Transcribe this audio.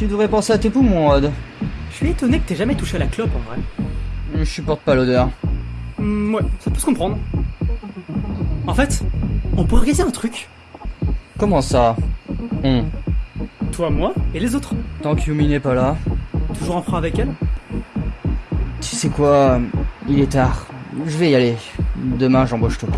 Tu devrais penser à tes poumons, Odd. Je suis étonné que t'aies jamais touché à la clope en vrai. Je supporte pas l'odeur. Mm, ouais, ça peut se comprendre. En fait, on peut organiser un truc. Comment ça? Toi, moi et les autres. Tant que Yumi n'est pas là. Toujours en frein avec elle Tu sais quoi? Il est tard. Je vais y aller. Demain, j'embauche tout.